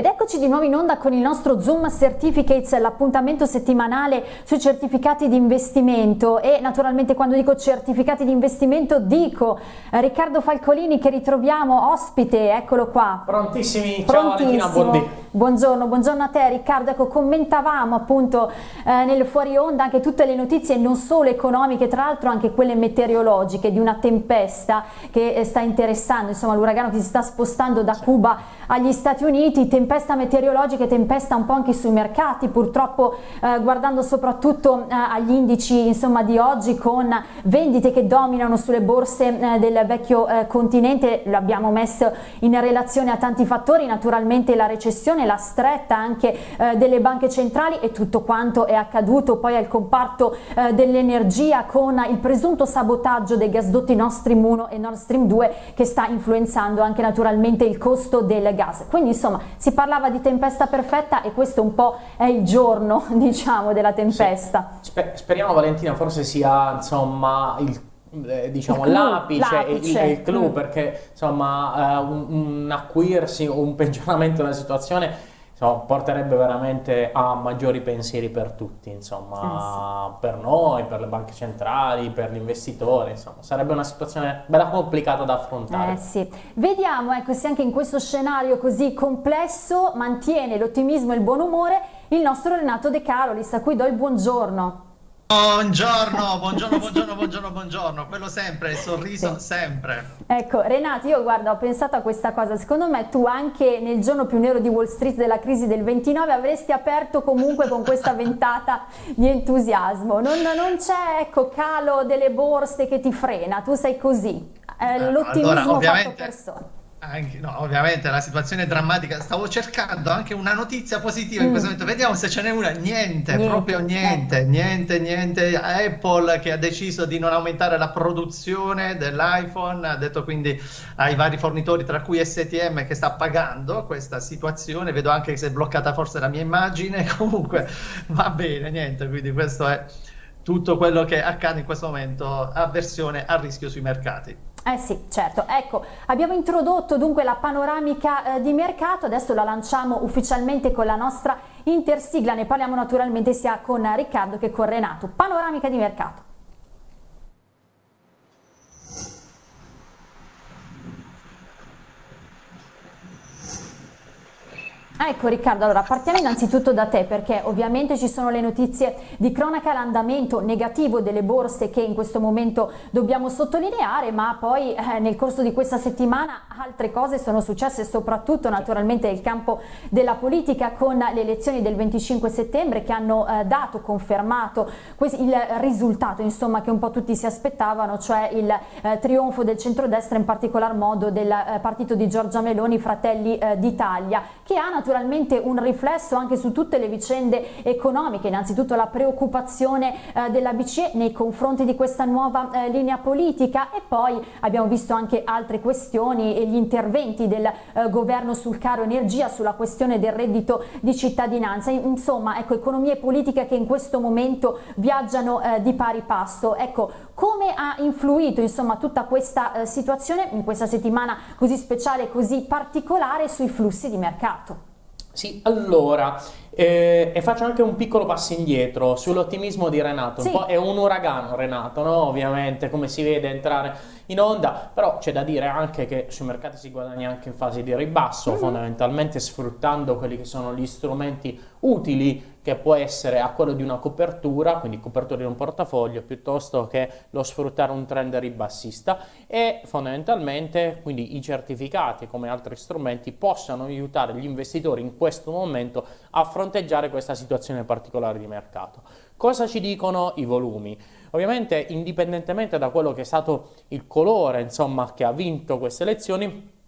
Ed eccoci di nuovo in onda con il nostro Zoom Certificates, l'appuntamento settimanale sui certificati di investimento e naturalmente quando dico certificati di investimento dico eh, Riccardo Falcolini che ritroviamo ospite, eccolo qua. Prontissimi, ciao Valentina. Buongiorno, buongiorno a te Riccardo, ecco commentavamo appunto eh, nel fuori onda anche tutte le notizie non solo economiche, tra l'altro anche quelle meteorologiche di una tempesta che eh, sta interessando, insomma l'uragano che si sta spostando da Cuba agli Stati Uniti, tempesta meteorologica e tempesta un po' anche sui mercati, purtroppo eh, guardando soprattutto eh, agli indici insomma, di oggi con vendite che dominano sulle borse eh, del vecchio eh, continente, lo abbiamo messo in relazione a tanti fattori, naturalmente la recessione, la stretta anche eh, delle banche centrali e tutto quanto è accaduto poi al comparto eh, dell'energia con il presunto sabotaggio dei gasdotti Nord Stream 1 e Nord Stream 2 che sta influenzando anche naturalmente il costo del gas. Quindi insomma si parlava di tempesta perfetta e questo un po' è il giorno diciamo della tempesta. Sì. Sper speriamo Valentina forse sia insomma il eh, diciamo l'apice e il, il clou mm. perché insomma uh, un, un acuirsi o un peggioramento della situazione insomma, porterebbe veramente a maggiori pensieri per tutti, insomma, eh sì. per noi, per le banche centrali, per gli investitori, insomma, sarebbe una situazione bella complicata da affrontare. Eh sì. Vediamo ecco, se anche in questo scenario così complesso mantiene l'ottimismo e il buon umore il nostro Renato De Carolis, a cui do il buongiorno. Buongiorno, buongiorno, buongiorno, buongiorno, buongiorno, quello sempre, il sorriso sì. sempre. Ecco, Renato, io guarda, ho pensato a questa cosa, secondo me tu anche nel giorno più nero di Wall Street della crisi del 29 avresti aperto comunque con questa ventata di entusiasmo, non, non c'è ecco, calo delle borse che ti frena, tu sei così, eh, l'ottimismo allora, fatto persona. Anche, no, ovviamente la situazione è drammatica. Stavo cercando anche una notizia positiva mm. in questo momento. Vediamo se ce n'è una. Niente, niente, proprio niente, niente, niente. Apple che ha deciso di non aumentare la produzione dell'iPhone, ha detto quindi ai vari fornitori, tra cui STM, che sta pagando questa situazione. Vedo anche che si è bloccata forse la mia immagine. Comunque va bene, niente. Quindi questo è tutto quello che accade in questo momento. Avversione a rischio sui mercati. Eh sì, certo. Ecco, abbiamo introdotto dunque la panoramica eh, di mercato, adesso la lanciamo ufficialmente con la nostra intersigla, ne parliamo naturalmente sia con Riccardo che con Renato. Panoramica di mercato. Ecco Riccardo, allora partiamo innanzitutto da te perché ovviamente ci sono le notizie di cronaca l'andamento negativo delle borse che in questo momento dobbiamo sottolineare ma poi eh, nel corso di questa settimana altre cose sono successe soprattutto naturalmente nel campo della politica con le elezioni del 25 settembre che hanno eh, dato, confermato il risultato insomma che un po' tutti si aspettavano cioè il eh, trionfo del centrodestra in particolar modo del eh, partito di Giorgia Meloni Fratelli eh, d'Italia che ha naturalmente naturalmente un riflesso anche su tutte le vicende economiche, innanzitutto la preoccupazione eh, della BCE nei confronti di questa nuova eh, linea politica e poi abbiamo visto anche altre questioni e gli interventi del eh, governo sul caro energia, sulla questione del reddito di cittadinanza, insomma ecco economia e politica che in questo momento viaggiano eh, di pari passo. Ecco, come ha influito insomma tutta questa eh, situazione in questa settimana così speciale, così particolare sui flussi di mercato? Sì, allora, eh, e faccio anche un piccolo passo indietro sull'ottimismo di Renato. Sì. Un po' è un uragano Renato, no? Ovviamente, come si vede entrare in onda, però c'è da dire anche che sui mercati si guadagna anche in fase di ribasso, mm -hmm. fondamentalmente sfruttando quelli che sono gli strumenti utili che può essere a quello di una copertura, quindi copertura di un portafoglio, piuttosto che lo sfruttare un trend ribassista e fondamentalmente quindi i certificati come altri strumenti possano aiutare gli investitori in questo momento a fronteggiare questa situazione particolare di mercato. Cosa ci dicono i volumi? Ovviamente indipendentemente da quello che è stato il colore insomma, che ha vinto queste elezioni,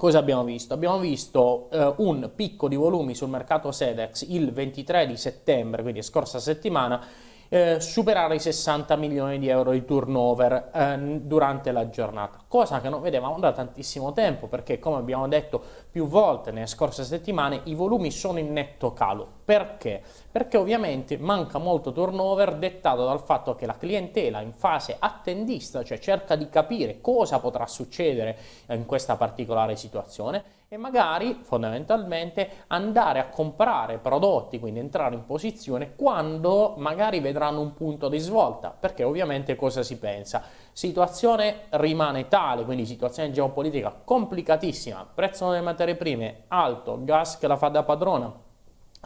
Cosa abbiamo visto? Abbiamo visto eh, un picco di volumi sul mercato Sedex il 23 di settembre, quindi scorsa settimana, eh, superare i 60 milioni di euro di turnover eh, durante la giornata, cosa che non vedevamo da tantissimo tempo perché come abbiamo detto più volte nelle scorse settimane i volumi sono in netto calo. Perché? Perché ovviamente manca molto turnover dettato dal fatto che la clientela in fase attendista, cioè cerca di capire cosa potrà succedere in questa particolare situazione e magari fondamentalmente andare a comprare prodotti, quindi entrare in posizione quando magari vedranno un punto di svolta, perché ovviamente cosa si pensa? Situazione rimane tale, quindi situazione geopolitica complicatissima, prezzo delle materie prime alto, gas che la fa da padrona,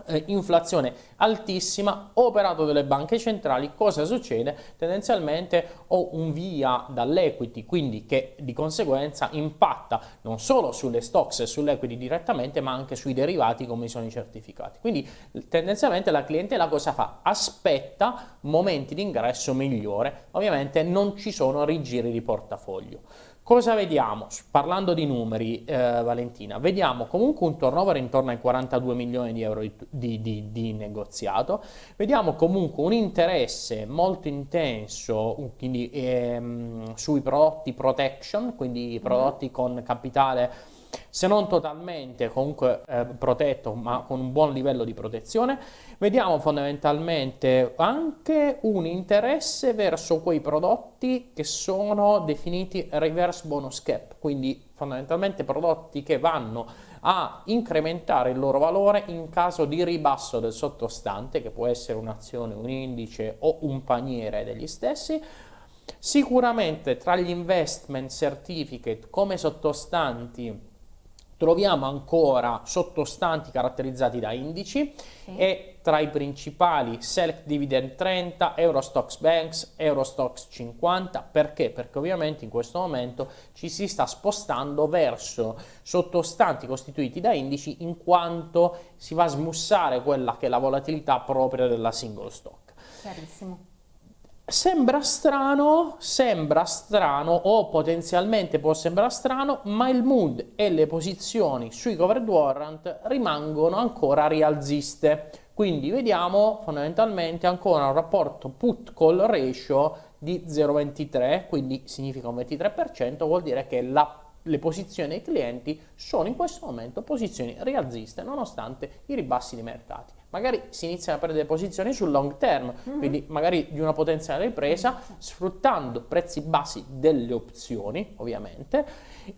eh, inflazione altissima, operato delle banche centrali, cosa succede? Tendenzialmente ho un via dall'equity, quindi che di conseguenza impatta non solo sulle stocks e sull'equity direttamente, ma anche sui derivati come sono i certificati. Quindi tendenzialmente la clientela cosa fa? Aspetta momenti di ingresso migliore, ovviamente non ci sono rigiri di portafoglio. Cosa vediamo? Parlando di numeri, eh, Valentina, vediamo comunque un turnover intorno ai 42 milioni di euro di, di, di, di, negoziato, vediamo comunque un interesse molto intenso quindi, ehm, sui prodotti protection, quindi prodotti con capitale se non totalmente comunque eh, protetto ma con un buon livello di protezione, vediamo fondamentalmente anche un interesse verso quei prodotti che sono definiti reverse bonus cap, quindi fondamentalmente prodotti che vanno a incrementare il loro valore in caso di ribasso del sottostante, che può essere un'azione, un indice o un paniere degli stessi, Sicuramente tra gli investment certificate come sottostanti troviamo ancora sottostanti caratterizzati da indici sì. e tra i principali Select Dividend 30, Eurostox Banks, Eurostox 50, perché? Perché ovviamente in questo momento ci si sta spostando verso sottostanti costituiti da indici in quanto si va a smussare quella che è la volatilità propria della single stock. Chiarissimo. Sembra strano, sembra strano o potenzialmente può sembrare strano, ma il mood e le posizioni sui covered warrant rimangono ancora rialziste. Quindi vediamo fondamentalmente ancora un rapporto put-call ratio di 0,23, quindi significa un 23%, vuol dire che la le posizioni dei clienti sono in questo momento posizioni rialziste nonostante i ribassi di mercati magari si iniziano a perdere posizioni sul long term, mm-hmm. quindi magari di una potenziale ripresa, sfruttando prezzi bassi delle opzioni, ovviamente,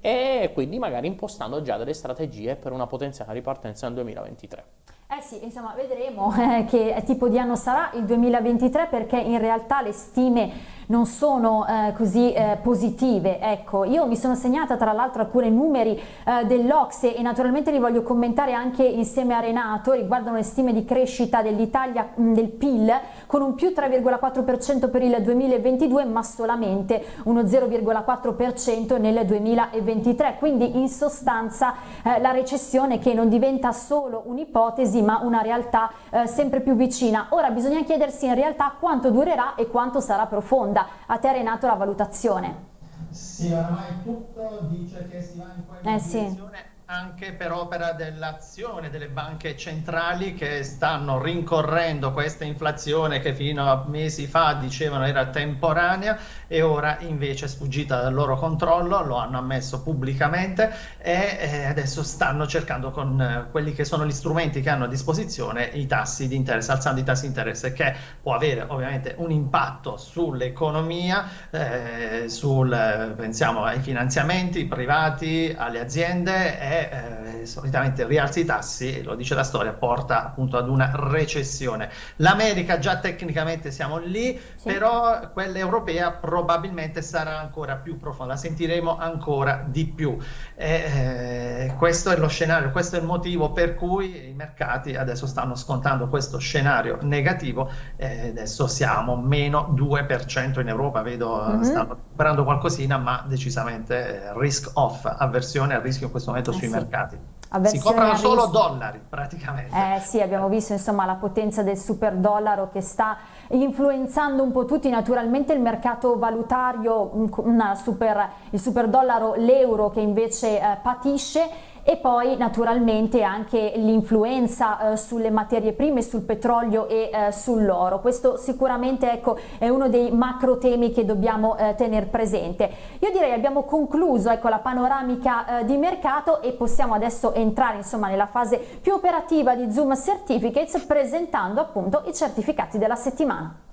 e quindi magari impostando già delle strategie per una potenziale ripartenza nel 2023. Eh sì, insomma, vedremo eh, che tipo di anno sarà il 2023 perché in realtà le stime non sono eh, così eh, positive. Ecco, io mi sono segnata tra l'altro alcuni numeri eh, dell'Ocse e naturalmente li voglio commentare anche insieme a Renato, riguardano le stime di crescita dell'Italia del PIL con un più 3,4% per il 2022 ma solamente uno 0,4% nel 2023, quindi in sostanza eh, la recessione che non diventa solo un'ipotesi ma una realtà eh, sempre più vicina. Ora bisogna chiedersi in realtà quanto durerà e quanto sarà profonda. A te Renato la valutazione. Sì, oramai tutto dice che si va in quella eh, direzione. Sì anche per opera dell'azione delle banche centrali che stanno rincorrendo questa inflazione che fino a mesi fa dicevano era temporanea e ora invece è sfuggita dal loro controllo, lo hanno ammesso pubblicamente e eh, adesso stanno cercando con eh, quelli che sono gli strumenti che hanno a disposizione i tassi di interesse, alzando i tassi di interesse che può avere ovviamente un impatto sull'economia, eh, sul, pensiamo ai finanziamenti privati, alle aziende e eh, solitamente rialzi i tassi, lo dice la storia, porta appunto ad una recessione. L'America già tecnicamente siamo lì, sì. però quella europea probabilmente sarà ancora più profonda, la sentiremo ancora di più. Eh, questo è lo scenario, questo è il motivo per cui i mercati adesso stanno scontando questo scenario negativo, eh, adesso siamo meno 2% in Europa, vedo mm -hmm. stanno recuperando qualcosina, ma decisamente eh, risk off, avversione al rischio in questo momento sui sì. Mercati. Si comprano solo dollari praticamente. Eh sì, abbiamo visto insomma la potenza del super dollaro che sta influenzando un po' tutti, naturalmente il mercato valutario, super, il super dollaro, l'euro che invece eh, patisce e poi naturalmente anche l'influenza eh, sulle materie prime, sul petrolio e eh, sull'oro. Questo sicuramente ecco, è uno dei macro temi che dobbiamo eh, tenere presente. Io direi abbiamo concluso ecco, la panoramica eh, di mercato e possiamo adesso entrare insomma, nella fase più operativa di Zoom Certificates presentando appunto i certificati della settimana.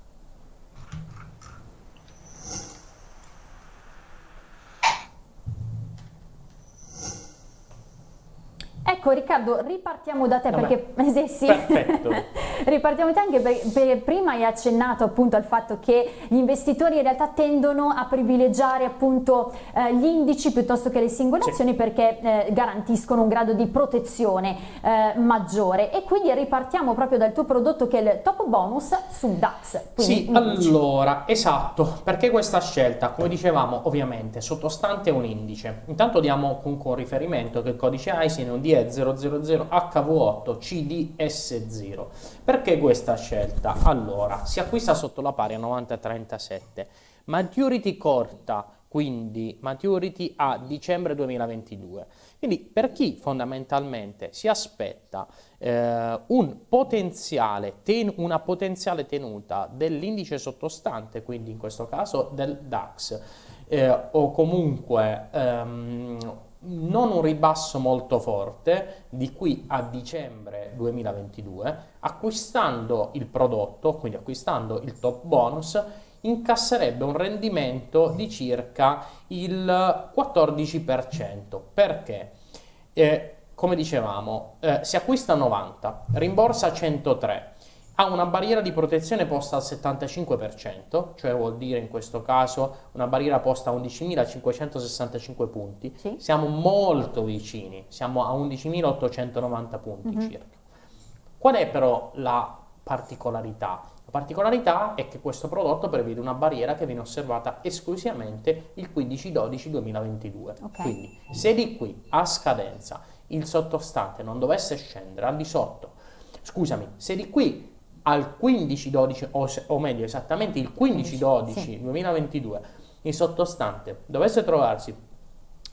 Riccardo, ripartiamo da te Vabbè. perché eh, sì, Perfetto. ripartiamo da te anche perché per, prima hai accennato appunto al fatto che gli investitori in realtà tendono a privilegiare appunto eh, gli indici piuttosto che le singole Sì. azioni perché eh, garantiscono un grado di protezione eh, maggiore e quindi ripartiamo proprio dal tuo prodotto che è il top bonus su DAX. Quindi Sì, allora, esatto, perché questa scelta, come dicevamo, ovviamente sottostante un indice. Intanto diamo comunque un riferimento che il codice ISIN è un DE 000HV8 CDS0. Perché questa scelta? Allora, si acquista sotto la pari a 9037, maturity corta, quindi maturity a dicembre 2022. Quindi per chi fondamentalmente si aspetta eh, un potenziale ten- una potenziale tenuta dell'indice sottostante, quindi in questo caso del DAX, eh, o comunque ehm, non un ribasso molto forte di qui a dicembre 2022, acquistando il prodotto, quindi acquistando il top bonus, incasserebbe un rendimento di circa il 14%. Perché? Eh, come dicevamo, eh, si acquista a 90, rimborsa a 103, ha una barriera di protezione posta al 75%, cioè vuol dire in questo caso una barriera posta a 11.565 punti. Sì. Siamo molto vicini, siamo a 11.890 punti Mhm. circa. Qual è però la particolarità? La particolarità è che questo prodotto prevede una barriera che viene osservata esclusivamente il 15-12-2022. Ok. Quindi se di qui a scadenza il sottostante non dovesse scendere al di sotto, scusami, se di qui al 15-12 o, o meglio esattamente il 15-12-2022 il sottostante dovesse trovarsi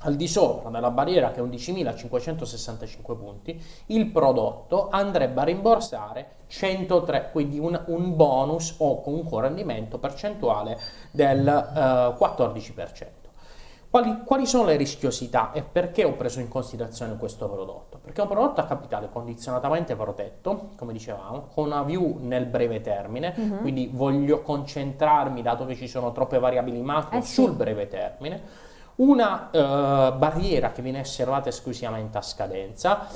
al di sopra della barriera che è 11.565 punti, il prodotto andrebbe a rimborsare 103, quindi un, un bonus o comunque un rendimento percentuale del eh, 14%. Quali, quali sono le rischiosità e perché ho preso in considerazione questo prodotto? Perché è un prodotto a capitale condizionatamente protetto, come dicevamo, con una view nel breve termine, Mhm. quindi voglio concentrarmi, dato che ci sono troppe variabili macro, Eh sì. sul breve termine una eh, barriera che viene osservata esclusivamente a scadenza.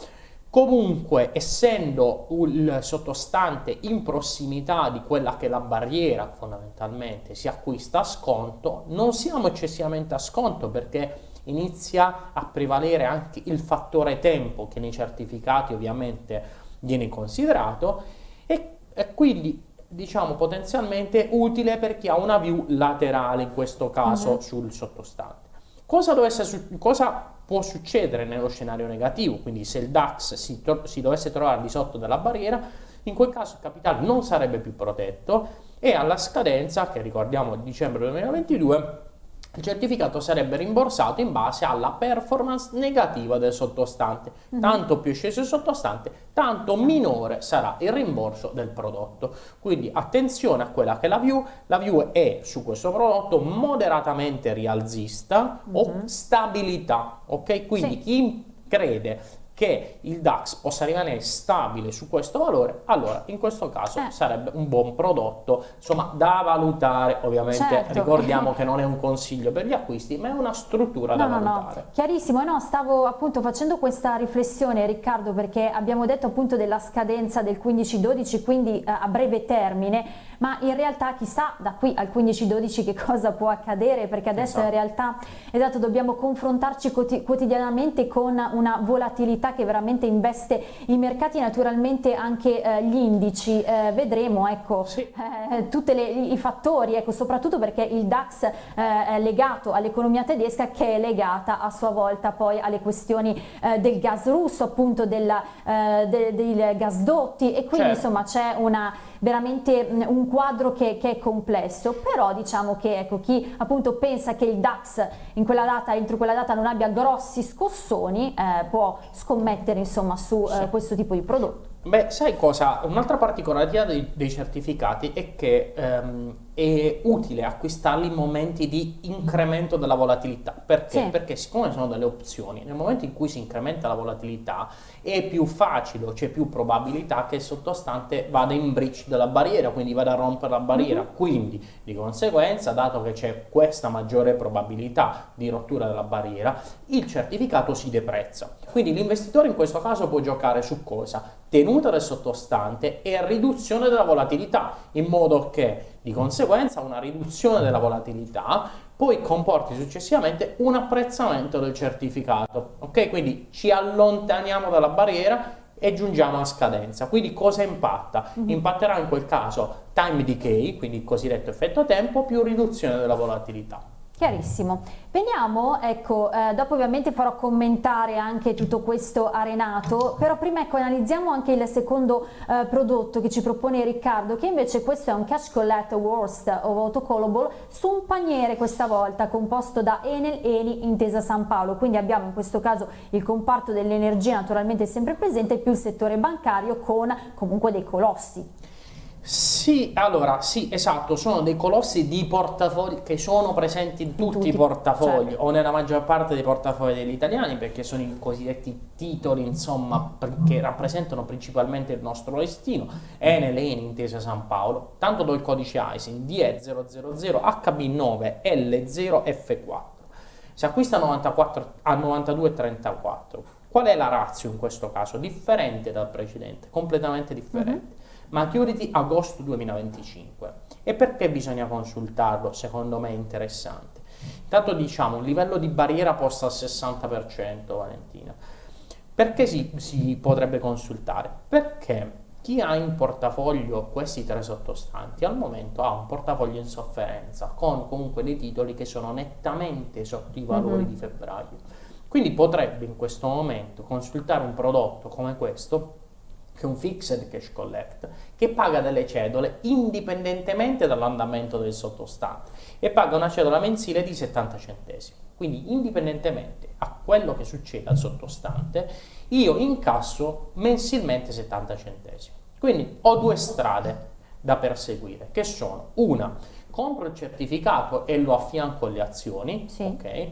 Comunque, essendo il sottostante in prossimità di quella che è la barriera, fondamentalmente si acquista a sconto, non siamo eccessivamente a sconto perché inizia a prevalere anche il fattore tempo che nei certificati ovviamente viene considerato e, e quindi diciamo potenzialmente utile per chi ha una view laterale in questo caso Mhm. sul sottostante. Cosa, dovesse cosa può succedere nello scenario negativo? Quindi se il DAX si, si dovesse trovare di sotto della barriera, in quel caso il capitale non sarebbe più protetto e alla scadenza, che ricordiamo dicembre 2022, il certificato sarebbe rimborsato in base alla performance negativa del sottostante. Mhm. Tanto più sceso il sottostante, tanto minore sarà il rimborso del prodotto. Quindi attenzione a quella che è la view. La view è su questo prodotto moderatamente rialzista o Mhm. stabilità. Ok? Quindi Sì. chi crede che il DAX possa rimanere stabile su questo valore, allora in questo caso Eh. sarebbe un buon prodotto, insomma, da valutare. Ovviamente Certo. ricordiamo che non è un consiglio per gli acquisti, ma è una struttura da No, no, no, valutare. chiarissimo. No, stavo appunto facendo questa riflessione, Riccardo, perché abbiamo detto appunto della scadenza del 15-12, quindi eh, a breve termine, ma in realtà chissà da qui al 15-12 che cosa può accadere, perché adesso in Esatto. realtà esatto, dobbiamo confrontarci quoti- quotidianamente con una volatilità che veramente investe i mercati, naturalmente anche eh, gli indici. Eh, vedremo, ecco, Sì. eh, tutti i fattori, ecco, soprattutto perché il DAX eh, è legato all'economia tedesca che è legata a sua volta poi alle questioni eh, del gas russo, appunto della, de- dei gasdotti e quindi Certo. insomma c'è una veramente mh, un quadro che, che è complesso, però diciamo che ecco, chi appunto pensa che il DAX in quella data, entro quella data non abbia grossi scossoni eh, può scommettere insomma su eh, questo tipo di prodotto. Beh, sai cosa? Un'altra particolarità dei, dei certificati è che ehm, è utile acquistarli in momenti di incremento della volatilità. Perché? Sì. Perché siccome sono delle opzioni, nel momento in cui si incrementa la volatilità è più facile c'è più probabilità che il sottostante vada in breach della barriera, quindi vada a rompere la barriera. Mm-hmm. Quindi, di conseguenza, dato che c'è questa maggiore probabilità di rottura della barriera, il certificato si deprezza. Quindi l'investitore in questo caso può giocare su cosa? Tenuta del sottostante e riduzione della volatilità, in modo che di conseguenza una riduzione della volatilità poi comporti successivamente un apprezzamento del certificato. Ok? Quindi ci allontaniamo dalla barriera e giungiamo a scadenza. Quindi cosa impatta? Mm-hmm. Impatterà in quel caso time decay, quindi il cosiddetto effetto tempo, più riduzione della volatilità. Chiarissimo. Veniamo, ecco, eh, dopo ovviamente farò commentare anche tutto questo a Renato, però prima ecco analizziamo anche il secondo eh, prodotto che ci propone Riccardo, che invece questo è un Cash Collect Worst of Autocallable su un paniere questa volta composto da Enel, Eni, Intesa San Paolo, quindi abbiamo in questo caso il comparto dell'energia naturalmente sempre presente più il settore bancario con comunque dei colossi. Sì, allora, sì, esatto, sono dei colossi di portafogli che sono presenti in tutti, tutti i portafogli certo. o nella maggior parte dei portafogli degli italiani perché sono i cosiddetti titoli, insomma, che rappresentano principalmente il nostro destino. Enel, Eni, Intesa San Paolo, tanto do il codice ISIN DE000 HB9L0F4. Si acquista 94, a 92,34. Qual è la razza in questo caso? Differente dal precedente, completamente differente. Mm -hmm Maturity agosto 2025. E perché bisogna consultarlo? Secondo me è interessante. Intanto diciamo un livello di barriera posto al 60%, Valentina. Perché si, si potrebbe consultare? Perché chi ha in portafoglio questi tre sottostanti al momento ha un portafoglio in sofferenza con comunque dei titoli che sono nettamente sotto i valori mm-hmm. di febbraio. Quindi potrebbe in questo momento consultare un prodotto come questo che è un fixed cash collect, che paga delle cedole indipendentemente dall'andamento del sottostante e paga una cedola mensile di 70 centesimi. Quindi indipendentemente a quello che succede al sottostante, io incasso mensilmente 70 centesimi. Quindi ho due strade da perseguire, che sono una, compro il certificato e lo affianco alle azioni, sì. ok?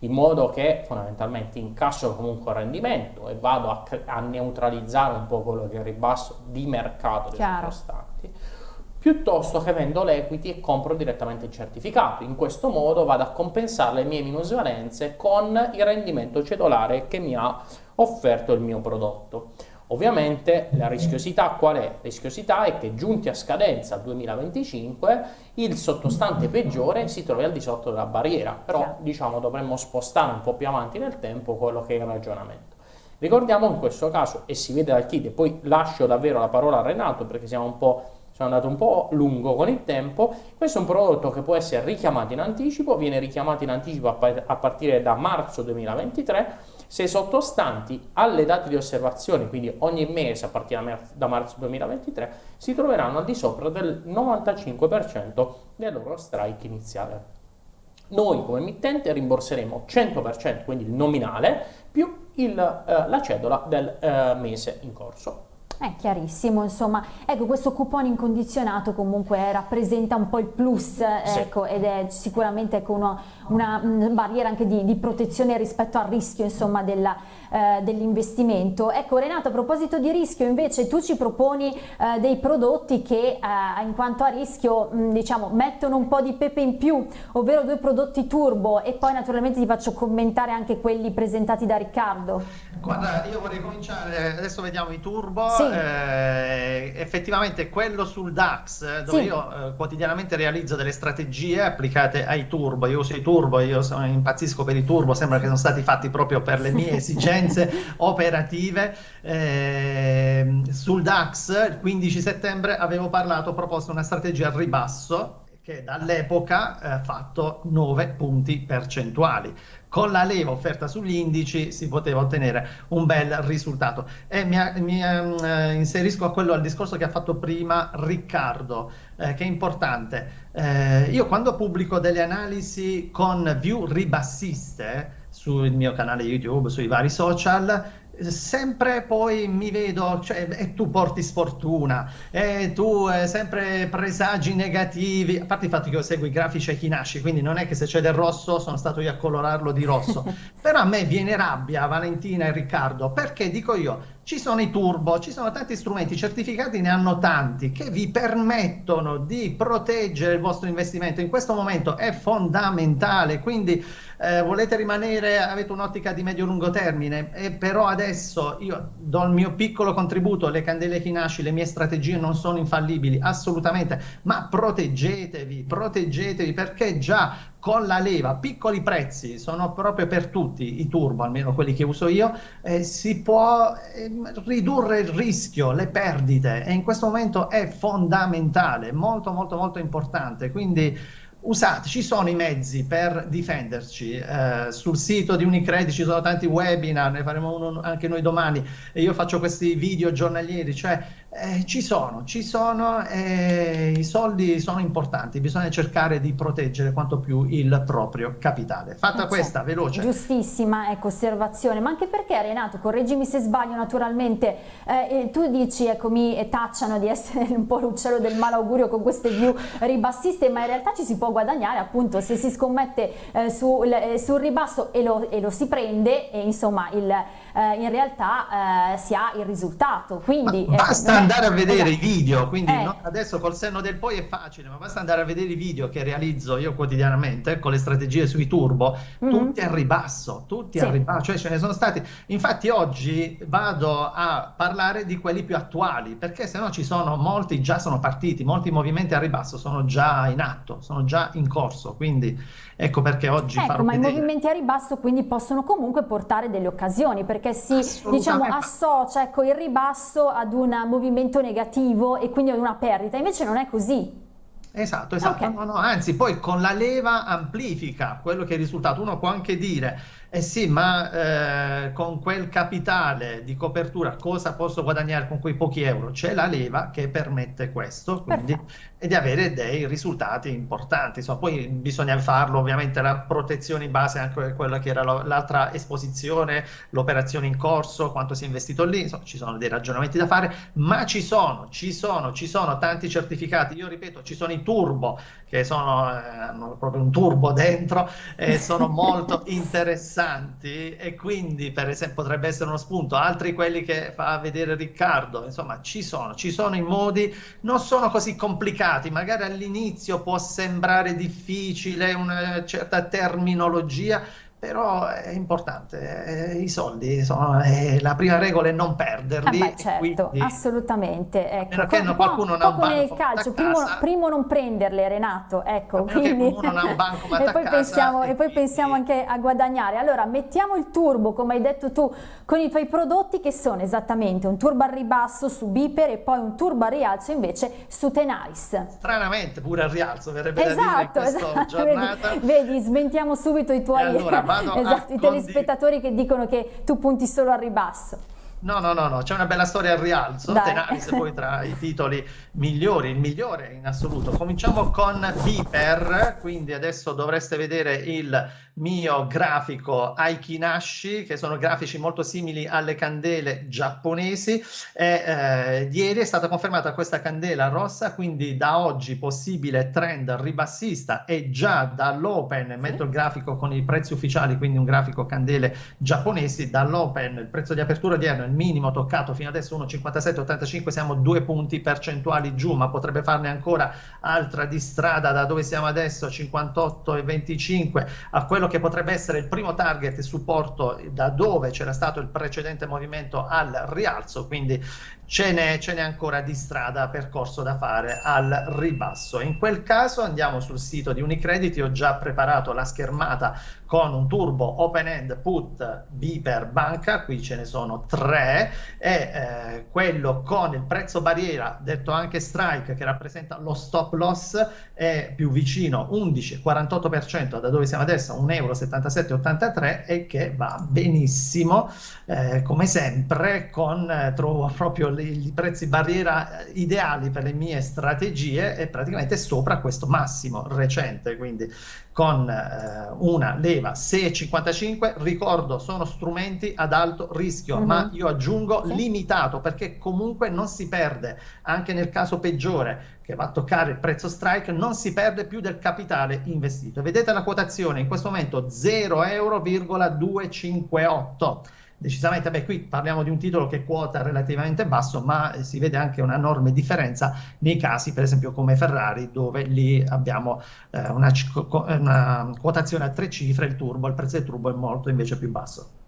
In modo che fondamentalmente incasso comunque un rendimento e vado a, a, neutralizzare un po' quello che è il ribasso di mercato dei costanti, piuttosto che vendo l'equity e compro direttamente il certificato. In questo modo vado a compensare le mie minusvalenze con il rendimento cedolare che mi ha offerto il mio prodotto. Ovviamente la rischiosità qual è? La rischiosità è che giunti a scadenza al 2025 il sottostante peggiore si trovi al di sotto della barriera, però diciamo dovremmo spostare un po' più avanti nel tempo quello che è il ragionamento. Ricordiamo in questo caso, e si vede dal kit, e poi lascio davvero la parola a Renato perché siamo un po' sono andato un po' lungo con il tempo, questo è un prodotto che può essere richiamato in anticipo, viene richiamato in anticipo a partire da marzo 2023 se sottostanti alle date di osservazione, quindi ogni mese a partire da marzo 2023, si troveranno al di sopra del 95% del loro strike iniziale. Noi come emittente rimborseremo 100%, quindi il nominale, più il, eh, la cedola del eh, mese in corso. È chiarissimo, insomma, ecco questo coupon incondizionato comunque rappresenta un po' il plus ecco, sì. ed è sicuramente ecco, una, una, barriera anche di, di, protezione rispetto al rischio insomma della, eh, dell'investimento. Ecco Renato, a proposito di rischio invece tu ci proponi eh, dei prodotti che eh, in quanto a rischio mh, diciamo mettono un po' di pepe in più, ovvero due prodotti turbo e poi naturalmente ti faccio commentare anche quelli presentati da Riccardo. Guarda, io vorrei cominciare, adesso vediamo i turbo, sì. Eh, effettivamente quello sul DAX dove sì. io eh, quotidianamente realizzo delle strategie applicate ai turbo, io uso i turbo, io sono, impazzisco per i turbo, sembra che sono stati fatti proprio per le mie esigenze esigenze operative. Eh, sul DAX il 15 settembre avevo parlato, ho proposto una strategia al ribasso che dall'epoca ha eh, fatto 9 punti percentuali. Con la leva offerta sugli indici si poteva ottenere un bel risultato. E mi, mi eh, inserisco a quello al discorso che ha fatto prima Riccardo, eh, che è importante. Eh, io quando pubblico delle analisi con view ribassiste, sul mio canale YouTube, sui vari social, sempre poi mi vedo, cioè, e tu porti sfortuna, e tu eh, sempre presagi negativi, a parte il fatto che io seguo i grafici a chi nasce, quindi non è che se c'è del rosso sono stato io a colorarlo di rosso, però a me viene rabbia, Valentina e Riccardo, perché dico io, ci sono i turbo, ci sono tanti strumenti certificati, ne hanno tanti, che vi permettono di proteggere il vostro investimento. In questo momento è fondamentale, quindi eh, volete rimanere, avete un'ottica di medio-lungo termine, e però adesso io do il mio piccolo contributo, le candele Kinashi, le mie strategie non sono infallibili, assolutamente, ma proteggetevi, proteggetevi perché già con la leva, piccoli prezzi, sono proprio per tutti i turbo, almeno quelli che uso io, eh, si può eh, ridurre il rischio, le perdite e in questo momento è fondamentale, molto molto molto importante, quindi usate, ci sono i mezzi per difenderci, eh, sul sito di Unicredit ci sono tanti webinar, ne faremo uno anche noi domani e io faccio questi video giornalieri, cioè eh, ci sono, ci sono e i soldi sono importanti, bisogna cercare di proteggere quanto più il proprio capitale. Fatta eh questa, veloce. Giustissima ecco, osservazione, ma anche perché Renato, correggimi se sbaglio naturalmente, eh, tu dici, ecco, mi tacciano di essere un po' l'uccello del malaugurio con queste view ribassiste, ma in realtà ci si può guadagnare appunto se si scommette eh, sul, eh, sul, ribasso e lo, e lo, si prende e insomma il, eh, in realtà si ha il risultato. Quindi, basta andare a vedere esatto. i video, quindi eh. no, adesso col senno del poi è facile, ma basta andare a vedere i video che realizzo io quotidianamente con le strategie sui turbo, mm-hmm. tutti a ribasso, tutti sì. a ribasso, cioè ce ne sono stati. Infatti oggi vado a parlare di quelli più attuali, perché se no ci sono molti già sono partiti, molti movimenti a ribasso sono già in atto, sono già in corso, quindi ecco perché oggi ecco, farò ma vedere. i movimenti a ribasso quindi possono comunque portare delle occasioni, perché si diciamo associa ecco, il ribasso ad un movimento negativo e quindi una perdita, invece non è così. Esatto, esatto, okay. no, no, anzi poi con la leva amplifica quello che è il risultato, uno può anche dire eh sì, ma eh, con quel capitale di copertura cosa posso guadagnare con quei pochi euro? C'è la leva che permette questo, quindi, e di avere dei risultati importanti. Insomma, poi bisogna farlo, ovviamente la protezione in base anche a quella che era l'altra esposizione, l'operazione in corso, quanto si è investito lì, insomma, ci sono dei ragionamenti da fare, ma ci sono, ci sono, ci sono tanti certificati. Io ripeto, ci sono i turbo che sono, eh, hanno proprio un turbo dentro e sono molto interessanti e quindi per esempio potrebbe essere uno spunto, altri quelli che fa vedere Riccardo, insomma ci sono, ci sono i modi, non sono così complicati, magari all'inizio può sembrare difficile una certa terminologia, però è importante, eh, i soldi sono, eh, la prima regola è non perderli. Eh beh, certo, quindi, assolutamente. Ecco, perché no, qualcuno non ha un banco nel calcio, primo, primo, non prenderle Renato, ecco. Quindi... non ha un banco e, poi pensiamo, e, e poi pensiamo anche a guadagnare. Allora mettiamo il turbo, come hai detto tu, con i tuoi prodotti che sono esattamente un turbo al ribasso su Biper e poi un turbo al rialzo invece su Tenaris. Stranamente pure al rialzo, verrebbe esatto, da dire in esatto. giornata. Vedi, vedi, smentiamo subito i tuoi... Allora, vado esatto, i telespettatori che dicono che tu punti solo al ribasso. No, no, no, no, c'è una bella storia al rialzo, Tenaris poi tra i titoli migliori, il migliore in assoluto. Cominciamo con Viper, quindi adesso dovreste vedere il mio grafico Aikinashi, che sono grafici molto simili alle candele giapponesi. E, eh, ieri è stata confermata questa candela rossa, quindi da oggi possibile trend ribassista e già dall'open, metto il grafico con i prezzi ufficiali, quindi un grafico candele giapponesi, dall'open il prezzo di apertura odierno, il minimo toccato fino adesso 1,5785, siamo due punti percentuali giù, ma potrebbe farne ancora altra di strada da dove siamo adesso, 58,25 a quello che potrebbe essere il primo target supporto da dove c'era stato il precedente movimento al rialzo, quindi ce n'è, ce n'è ancora di strada percorso da fare al ribasso. In quel caso andiamo sul sito di Unicredit, io ho già preparato la schermata con un turbo open end put B per banca, qui ce ne sono tre, e eh, quello con il prezzo barriera, detto anche strike, che rappresenta lo stop loss, è più vicino 11,48% da dove siamo adesso, 1,58 1,7783 e che va benissimo, eh, come sempre, con eh, trovo proprio i prezzi barriera ideali per le mie strategie e praticamente sopra questo massimo recente, quindi con eh, una leva 6,55, ricordo sono strumenti ad alto rischio, uh-huh. ma io aggiungo sì. limitato perché comunque non si perde, anche nel caso peggiore che va a toccare il prezzo strike, non si perde più del capitale investito. Vedete la quotazione in questo momento 0,258 decisamente, beh, qui parliamo di un titolo che quota relativamente basso, ma si vede anche una enorme differenza nei casi, per esempio, come Ferrari, dove lì abbiamo eh, una, una quotazione a tre cifre, il turbo, il prezzo del turbo è molto invece più basso.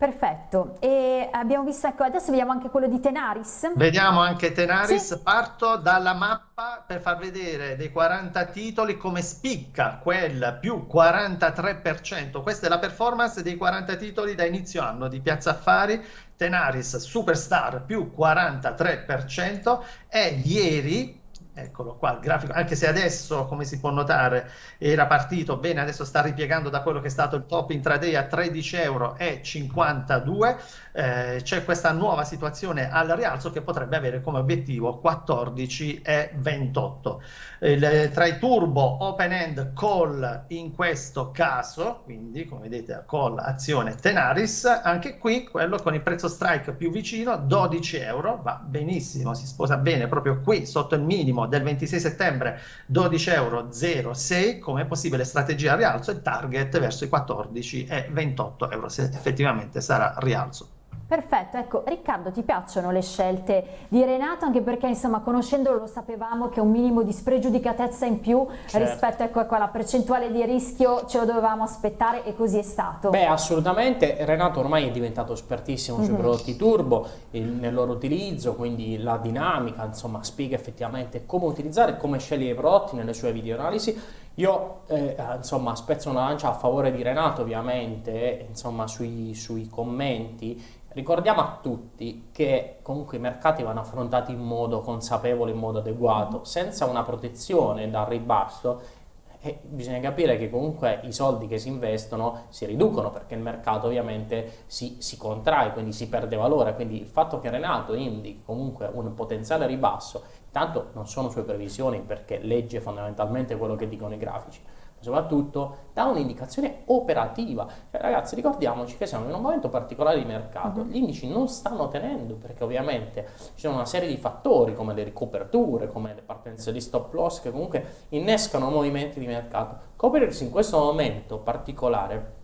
Perfetto, e abbiamo visto, ecco, adesso vediamo anche quello di Tenaris. Vediamo anche Tenaris, sì. parto dalla mappa per far vedere dei 40 titoli come spicca quel più 43%. Questa è la performance dei 40 titoli da inizio anno di Piazza Affari, Tenaris Superstar più 43% e ieri Eccolo qua, il grafico, anche se adesso, come si può notare, era partito bene, adesso sta ripiegando da quello che è stato il top intraday a 13,52 euro. Eh, c'è questa nuova situazione al rialzo che potrebbe avere come obiettivo 14,28. Il, tra i turbo open end call in questo caso, quindi come vedete call azione Tenaris, anche qui quello con il prezzo strike più vicino, 12 euro, va benissimo, si sposa bene proprio qui sotto il minimo del 26 settembre 12,06 euro come possibile strategia a rialzo e target verso i 14 e 28 euro se effettivamente sarà rialzo. Perfetto, ecco Riccardo ti piacciono le scelte di Renato anche perché insomma conoscendolo lo sapevamo che un minimo di spregiudicatezza in più certo. rispetto ecco, a quella percentuale di rischio ce lo dovevamo aspettare e così è stato. Beh assolutamente, Renato ormai è diventato espertissimo mm -hmm. sui mhm. prodotti turbo, il, nel loro utilizzo, quindi la dinamica, insomma spiega effettivamente come utilizzare come scegliere i prodotti nelle sue video analisi. Io eh, insomma spezzo una lancia a favore di Renato ovviamente, insomma sui, sui commenti Ricordiamo a tutti che comunque i mercati vanno affrontati in modo consapevole, in modo adeguato, senza una protezione dal ribasso. E bisogna capire che comunque i soldi che si investono si riducono perché il mercato ovviamente si, si contrae, quindi si perde valore, quindi il fatto che Renato indichi comunque un potenziale ribasso, tanto non sono sue previsioni perché legge fondamentalmente quello che dicono i grafici, soprattutto dà un'indicazione operativa. Cioè, ragazzi, ricordiamoci che siamo in un momento particolare di mercato, -huh. gli indici non stanno tenendo perché ovviamente ci sono una serie di fattori come le ricoperture, come le partenze di stop loss che comunque innescano movimenti di mercato. Coprirsi in questo momento particolare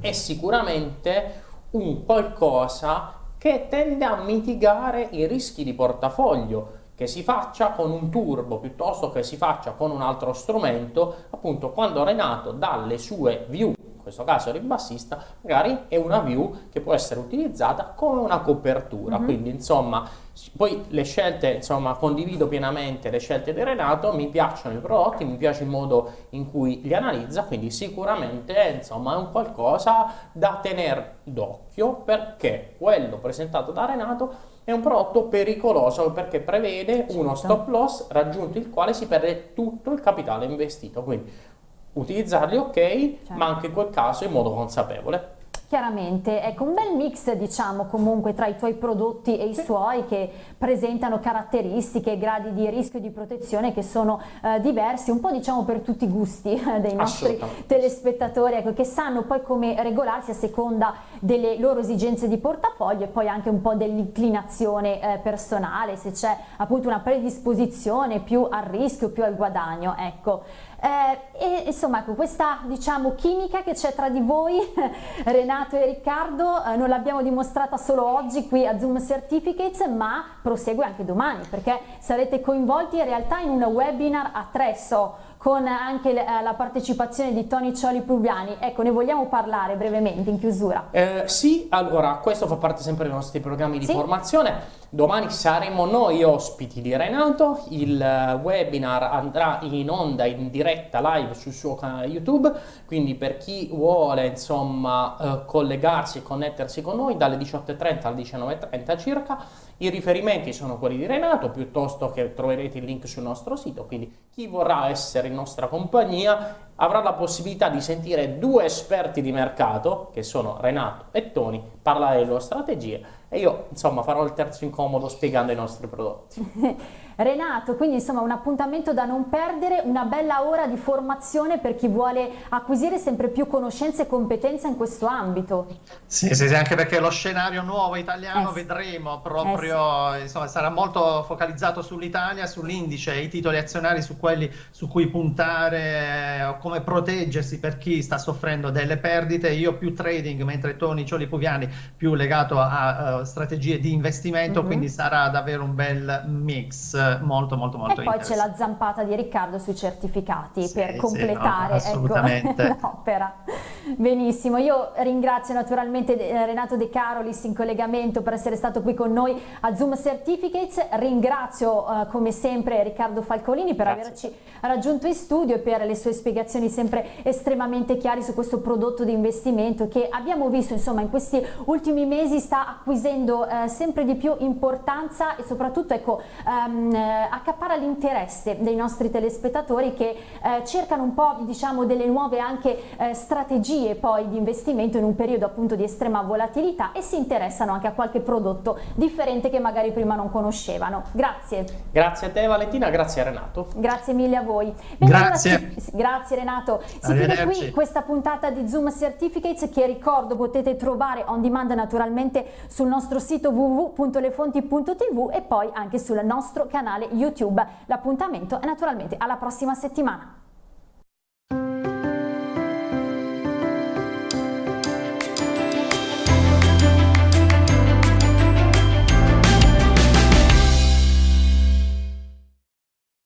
è sicuramente un qualcosa che tende a mitigare i rischi di portafoglio che si faccia con un turbo piuttosto che si faccia con un altro strumento, appunto quando Renato dalle sue view, questo caso ribassista, magari è una view che può essere utilizzata come una copertura, mm -hmm. quindi insomma poi le scelte, insomma condivido pienamente le scelte di Renato, mi piacciono i prodotti, mi piace il modo in cui li analizza, quindi sicuramente insomma è un qualcosa da tenere d'occhio perché quello presentato da Renato è un prodotto pericoloso perché prevede uno certo. stop loss raggiunto il quale si perde tutto il capitale investito. Quindi utilizzarli ok, certo. ma anche in quel caso in modo consapevole. Chiaramente, ecco un bel mix diciamo comunque tra i tuoi prodotti e i sì. suoi che presentano caratteristiche, gradi di rischio e di protezione che sono eh, diversi, un po' diciamo per tutti i gusti eh, dei nostri telespettatori, ecco, che sanno poi come regolarsi a seconda delle loro esigenze di portafoglio e poi anche un po' dell'inclinazione eh, personale, se c'è appunto una predisposizione più al rischio, più al guadagno, ecco. Eh, e insomma ecco, questa diciamo chimica che c'è tra di voi Renato e Riccardo eh, non l'abbiamo dimostrata solo oggi qui a Zoom Certificates ma prosegue anche domani perché sarete coinvolti in realtà in un webinar a tre so con anche eh, la partecipazione di Tony Cioli Prubiani. Ecco, ne vogliamo parlare brevemente in chiusura? Eh, sì, allora, questo fa parte sempre dei nostri programmi di sì? formazione. Domani saremo noi ospiti di Renato, il webinar andrà in onda in diretta live sul suo canale YouTube, quindi per chi vuole insomma eh, collegarsi e connettersi con noi dalle 18.30 alle 19.30 circa, I riferimenti sono quelli di Renato, piuttosto che troverete il link sul nostro sito, quindi chi vorrà essere in nostra compagnia avrà la possibilità di sentire due esperti di mercato, che sono Renato e Tony, parlare delle loro strategie e io insomma farò il terzo incomodo spiegando i nostri prodotti. Renato, quindi insomma un appuntamento da non perdere, una bella ora di formazione per chi vuole acquisire sempre più conoscenze e competenze in questo ambito. Sì, sì, sì anche perché lo scenario nuovo italiano eh, vedremo proprio, eh, sì. insomma sarà molto focalizzato sull'Italia, sull'indice, i titoli azionari su quelli su cui puntare, eh, come proteggersi per chi sta soffrendo delle perdite. Io più trading, mentre Tony Cioli Puviani più legato a uh, strategie di investimento, mm -hmm. quindi sarà davvero un bel mix molto molto molto E poi c'è la zampata di Riccardo sui certificati sì, per completare sì, no, ecco, l'opera. Benissimo, io ringrazio naturalmente eh, Renato De Carolis in collegamento per essere stato qui con noi a Zoom Certificates, ringrazio uh, come sempre Riccardo Falcolini per Grazie. averci raggiunto in studio e per le sue spiegazioni sempre estremamente chiare su questo prodotto di investimento che abbiamo visto insomma in questi ultimi mesi sta acquisendo uh, sempre di più importanza e soprattutto ecco um, eh, accappara l'interesse dei nostri telespettatori che eh, cercano un po' diciamo delle nuove anche eh, strategie poi di investimento in un periodo appunto di estrema volatilità e si interessano anche a qualche prodotto differente che magari prima non conoscevano. Grazie. Grazie a te Valentina, grazie a Renato. Grazie mille a voi. Bene, grazie. Allora, si, grazie Renato. Si chiude qui questa puntata di Zoom Certificates che ricordo potete trovare on demand naturalmente sul nostro sito www.lefonti.tv e poi anche sul nostro canale YouTube. L'appuntamento è naturalmente alla prossima settimana.